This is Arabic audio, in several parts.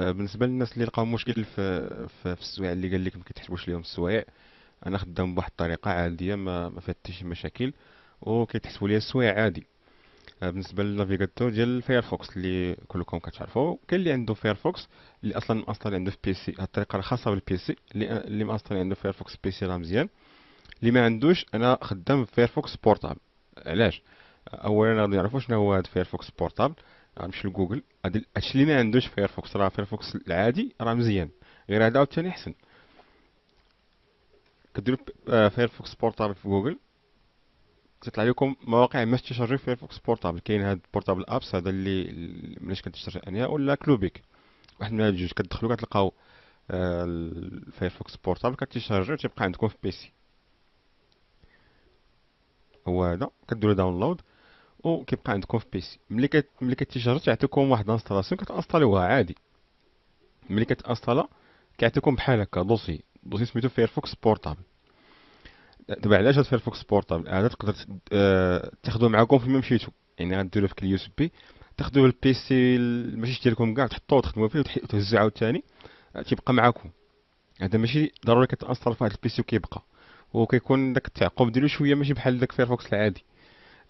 آه، بالنسبة للناس اللي لقاو مشكل في في, في السوايع اللي قال لك ما كيتحسبوش ليهم السوايع أنا خدام بواحد الطريقة عادية ما ما فيها حتى شي مشاكل وكيتحسبوا لي السوايع عادي. آه، بالنسبة لل navigateur ديال الفايرفوكس اللي كلكم كتعرفوا كاين اللي عنده فايرفوكس اللي أصلا مأصل عنده في PC هاد الطريقة راه خاصه بال PC اللي اللي مأصل عنده فايرفوكس PC راه مزيان. اللي ما عندوش أنا خدام فايرفوكس portable علاش؟ اولا غادي نعرفوا شنو هو هاد فايرفوكس portable غنمشي لجوجل. هادي هادشي اللي ما عندوش فايرفوكس راه فايرفوكس العادي راه مزيان. غير هذا عاوتاني أحسن. كديروا فايرفوكس بورتابل في جوجل. تطلع لكم مواقع باش تشري فايرفوكس بورتابل كاين هاد بورتابل ابس هذا اللي مليش كتشري أنيا ولا كلوبيك واحد من هاد الجوج كتدخلوا كتلقاو الفايرفوكس بورتابل كتشارجي وتيبقى عندكم في بيسي هو هذا. كديروا download وكيبقى عندكم في PC. ملي كت ملي كتيشارج تعطيكم واحد installation كتانستاليوها عادي. ملي كتانستالا كيعطيكم بحال هكا dossier. dossier سميتو فايرفوكس portable دابا علاش هاد فايرفوكس portable هذا تقدر آه، تاخذوه معاكم فين ما مشيتو يعني غديروا في ال USB تاخذوه ال PC ماشي ديالكم كاع تحطوه وتخدموا فيه وتهزو عاوتاني آه، تيبقى معاكم. هذا ماشي ضروري كتانستال في هاد ال PC وكيبقى. وكيكون داك التعقب ديالو شوية ماشي بحال داك فايرفوكس العادي.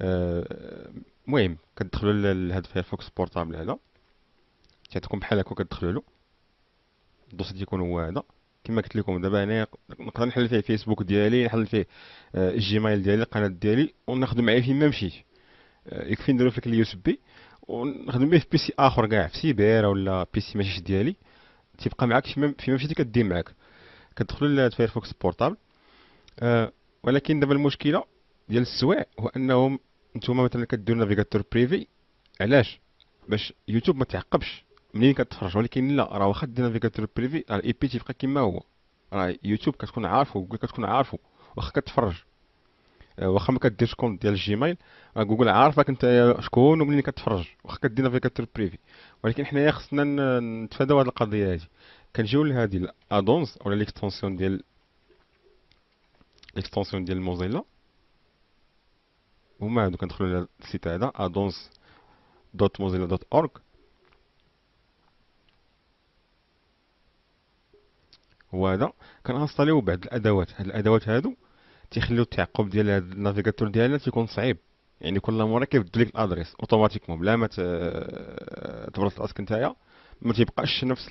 المهم كتدخلوا لهاد فايرفوكس portable هذا. تعطيكم بحال هكا كتدخلوا له. ال dossier تيكون هو هذا. كما قلت لكم دابا أنا نقدر نحل فيه فيسبوك ديالي نحل فيه آه، الجيميل ديالي القناه ديالي وناخذ معايا فين ما مشيت آه، يكفي نديرو فيك ال USB ونخدم به في PC آخر كاع في سيبير ولا PC ماشيش ديالي. تيبقى معاك فيما مشيتي كدير معاك. كتدخلوا لفايرفوكس portable أه ولكن دابا المشكلة ديال السواع هو أنهم نتوما مثلا كديروا navigateur privé علاش؟ باش يوتيوب ما تعقبش. منين كتفرج ولكن لا راه واخا دير navigateur privé راه ال IP تيبقى كما هو. راه يوتيوب كتكون عارفو جوجل كتكون عارفو واخا كتفرج. آه، واخا ما كديرش compte ديال الجيميل راه جوجل عارفك انت شكون ومنين كتفرج واخا كدير navigateur privé. ولكن حنايا خصنا نتفاداو هاد القضية هادي. كنجيو لهادي ال add-ons ولا les extensions ديال les extensions ديال موزيلا هما هادو كندخلو لل site هذا addons dot Mozilla dot org هو هذا. كنانستاليو بعض الأدوات. هاد الأدوات هادو تيخليو التعقب ديال هاد ال navigateur ديالنا تيكون صعيب. يعني كل مرة كيبدل لك ال adresse automatiquement بلا ما تبرز راسك نتايا ما تيبقاش نفس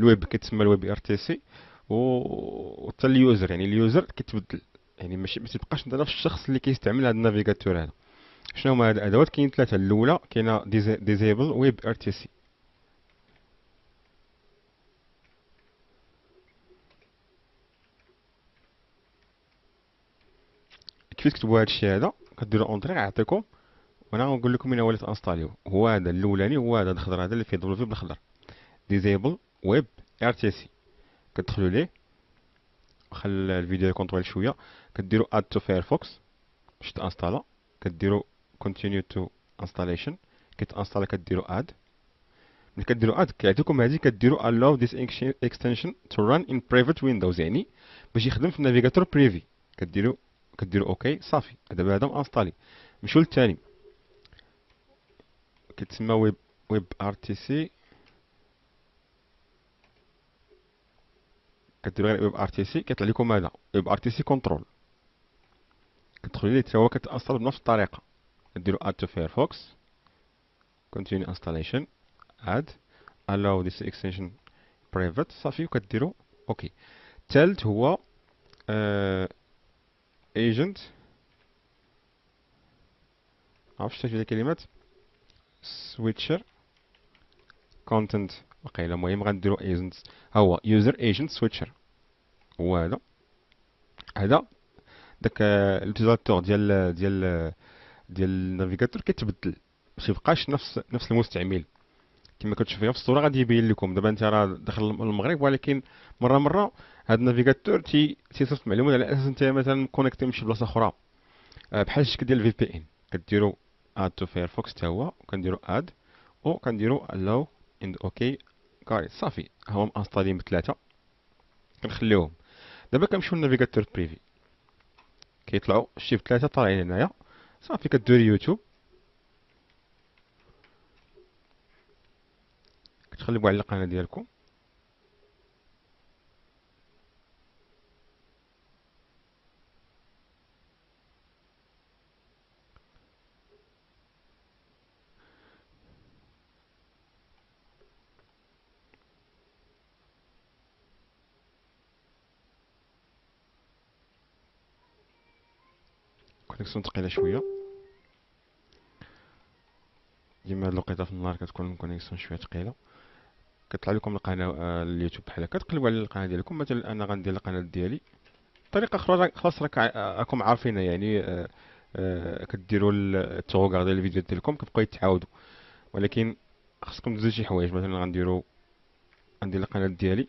الويب كيتسمى ال WebRTC و حتى ال user. يعني ال user كيتبدل. يعني ماشي ما تبقاش انت نفس الشخص اللي كيستعمل هاد ال navigateur هذا. شنو هما هاد الأدوات؟ كاين ثلاثة الأولى كاينة disable WebRTC كيفاش تكتبوا هادشي هذا؟ كديروا entrée غيعطيكم وأنا غنقول لكم من اول تانستاليو هو هذا الأولاني هو هذا الخضر هذا اللي فيه double v بالخضر disable WebRTC كتدخلوا ليه؟ خل الفيديو يكون طويل شوية. كديروا add to Firefox باش تانستالا. كديروا continue to installation كيتانستالا كديروا add ملي كديروا add كيعطيكم هذه كديروا allow this extension to run in private windows يعني باش يخدم في ال navigateur privé كديروا كديروا OK صافي. دابا هذا مانستالي نمشيو للثاني كيتسمى web WebRTC كديروا غير WebRTC كيطلع لكم هذا. WebRTC control. كتدخلوا ليه حتى هو كتأصل بنفس الطريقة. كديروا add to Firefox continue installation. Add. Allow this extension private. صافي وكديروا OK الثالث هو uh, agent. عرفتش شتي الكلمات switcher. Content وقيلا المهم غنديرو ها هو user agent switcher. هو هذا. هذا داك ال utilisateur ديال ديال ديال ال navigateur كيتبدل باش يبقاش نفس نفس المستعمل. كما كتشوفوا في الصورة غادي يبين لكم. دابا انت راه داخل المغرب ولكن مرة مرة هاد ال navigateur تي تيصيفط معلومات على أساس انت مثلا connecté من شي بلاصة أخرى. آه، بحال الشكل ديال ال VPN كديروا add to Firefox حتى هو وكنديروا add وكنديروا allow and okay كاري. صافي. هما مانستالين بثلاثه كنخليوهم. دابا كنمشيو لل navigateur privé. كيطلعوا شي ثلاثة طالعين هنايا. صافي كدير يوتيوب كتقلبوا على القناة ديالكم. connexion ثقيله شوية. ديما هاد الوقيتة في النهار كتكون ال connexion شوية ثقيله كطلع لكم القناة آه، اليوتيوب بحال هكا. تقلبوا على القناة ديالكم. مثلا أنا غندير القناة ديالي. طريقة أخرى خلاص راك راكم عارفينها. يعني آه، آه، كديروا التوغار ديال الفيديو ديالكم. كتبقاو يتعاودوا. ولكن خصكم تزيدوا شي حوايج. مثلا غنديروا غندير القناة ديالي.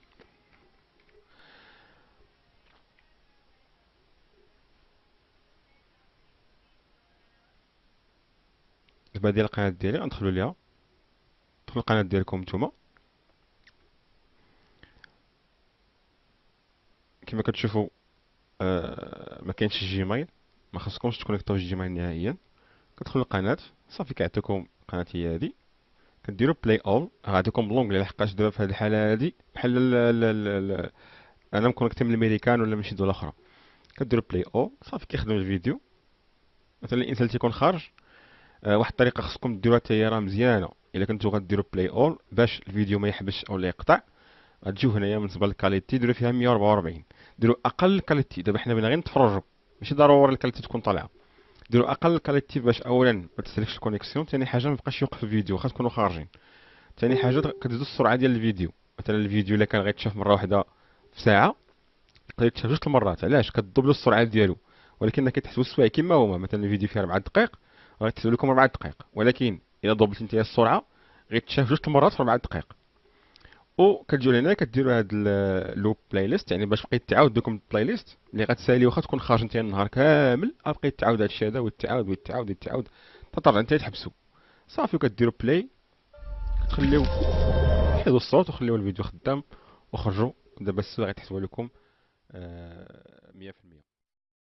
دابا ديال القناة ديالي غندخلوا ليها. دخلوا القناة ديالكم نتوما. كما كتشوفوا آه ما كاينش ال Gmail ما خصكمش تكونيكطيو ال Gmail نهائيا. كتدخلوا القناة صافي كيعطيكم القناة هي هذه كديروا play all غاديكم l'onglet لحقاش دابا في هذه الحالة هذه بحال أنا م connecté من الميريكان ولا من شي دوله أخرى. كديروا play all صافي كيخدم الفيديو. مثلا الانسان تيكون خارج واحد الطريقة خصكم ديروها حتى هي راه مزيانة. إلا كنتو غديروا play all باش الفيديو ما يحبش أو لا يقطع غتجيو هنايا بالنسبة لل qualité ديروا فيها 144 ديروا أقل qualité. دابا حنا بغينا غير نتفرجوا ماشي ضروري ال qualité تكون طالعة. ديروا أقل qualité باش اولا ما تسلكش ال connexion ثاني حاجة ما يبقاش يوقف الفيديو خاص تكونوا خارجين. ثاني حاجة كتزيدوا السرعة ديال الفيديو. مثلا الفيديو إلا كان غيتشاف مرة واحدة في ساعة يقدر يتشاف جوج المرات علاش؟ كتدوبلوا السرعة ديالو. ولكن كتحسبوا السوايع كما هما مثلا الفيديو فيه 4 دقائق غيتحسب لكم 4 دقائق ولكن الا دوبلت أنت السرعة غيتشاف جوج المرات في 4 دقائق وكتجيو لهنا كديروا هاد ال loop playlist يعني باش بقيت تعاود لكم ال playlist اللي غتسالي واخا تكون خارج انت النهار كامل بقيت تعاود هادشي هذا وتعاود وتعاود وتعاود. تطلع انت تحبسو. صافي وكديروا play كتخليو حيدوا الصوت وخليو الفيديو خدام وخرجوا دابا السوا غتحسبوا لكم 100% آه،